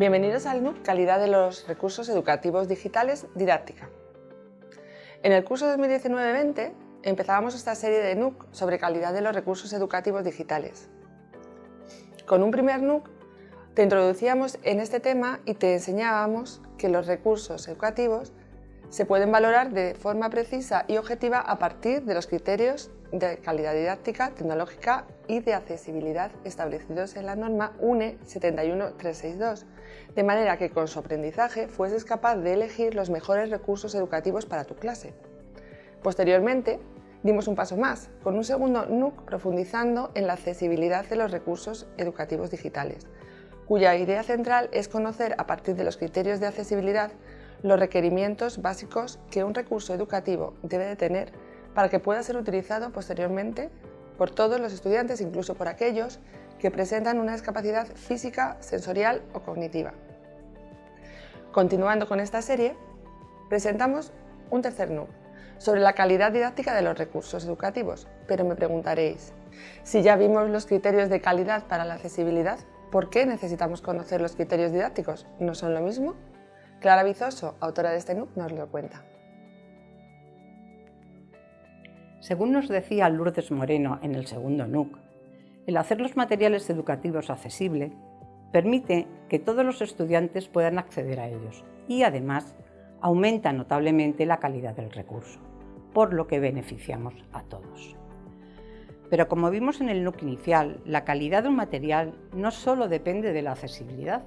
Bienvenidos al NUC Calidad de los Recursos Educativos Digitales Didáctica. En el curso 2019-20 empezábamos esta serie de NUC sobre calidad de los recursos educativos digitales. Con un primer NUC te introducíamos en este tema y te enseñábamos que los recursos educativos se pueden valorar de forma precisa y objetiva a partir de los criterios de calidad didáctica, tecnológica y de accesibilidad establecidos en la norma UNE 71362, de manera que con su aprendizaje fueses capaz de elegir los mejores recursos educativos para tu clase. Posteriormente, dimos un paso más, con un segundo NUC profundizando en la accesibilidad de los recursos educativos digitales, cuya idea central es conocer a partir de los criterios de accesibilidad los requerimientos básicos que un recurso educativo debe de tener para que pueda ser utilizado posteriormente por todos los estudiantes, incluso por aquellos que presentan una discapacidad física, sensorial o cognitiva. Continuando con esta serie, presentamos un tercer NUC sobre la calidad didáctica de los recursos educativos, pero me preguntaréis, si ya vimos los criterios de calidad para la accesibilidad, ¿por qué necesitamos conocer los criterios didácticos? ¿No son lo mismo? Clara Bizoso, autora de este NUC, nos lo cuenta. Según nos decía Lourdes Moreno en el segundo NUC, el hacer los materiales educativos accesibles permite que todos los estudiantes puedan acceder a ellos y además aumenta notablemente la calidad del recurso, por lo que beneficiamos a todos. Pero como vimos en el NUC inicial, la calidad de un material no solo depende de la accesibilidad.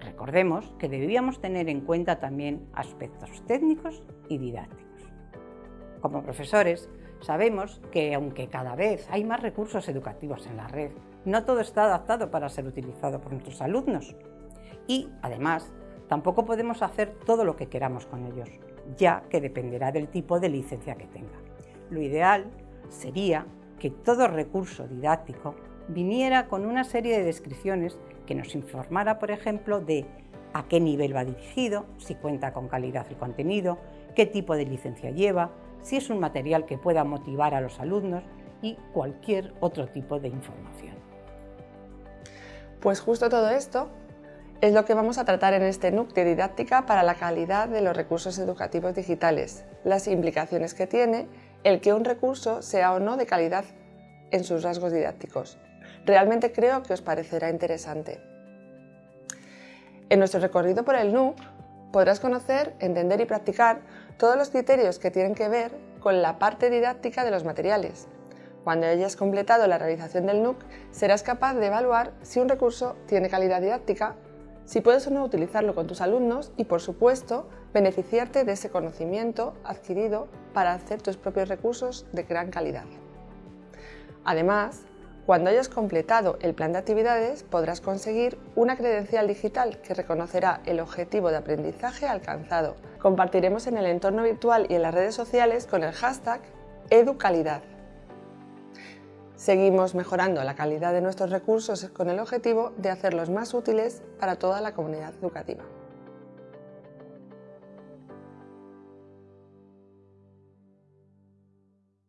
Recordemos que debíamos tener en cuenta también aspectos técnicos y didácticos. Como profesores, Sabemos que aunque cada vez hay más recursos educativos en la red, no todo está adaptado para ser utilizado por nuestros alumnos. Y, además, tampoco podemos hacer todo lo que queramos con ellos, ya que dependerá del tipo de licencia que tenga. Lo ideal sería que todo recurso didáctico viniera con una serie de descripciones que nos informara, por ejemplo, de a qué nivel va dirigido, si cuenta con calidad el contenido, qué tipo de licencia lleva, si es un material que pueda motivar a los alumnos y cualquier otro tipo de información. Pues justo todo esto es lo que vamos a tratar en este NUC de didáctica para la calidad de los recursos educativos digitales, las implicaciones que tiene el que un recurso sea o no de calidad en sus rasgos didácticos. Realmente creo que os parecerá interesante. En nuestro recorrido por el NUC podrás conocer, entender y practicar todos los criterios que tienen que ver con la parte didáctica de los materiales. Cuando hayas completado la realización del NUC, serás capaz de evaluar si un recurso tiene calidad didáctica, si puedes o no utilizarlo con tus alumnos y, por supuesto, beneficiarte de ese conocimiento adquirido para hacer tus propios recursos de gran calidad. Además, cuando hayas completado el plan de actividades podrás conseguir una credencial digital que reconocerá el objetivo de aprendizaje alcanzado. Compartiremos en el entorno virtual y en las redes sociales con el hashtag EduCalidad. Seguimos mejorando la calidad de nuestros recursos con el objetivo de hacerlos más útiles para toda la comunidad educativa.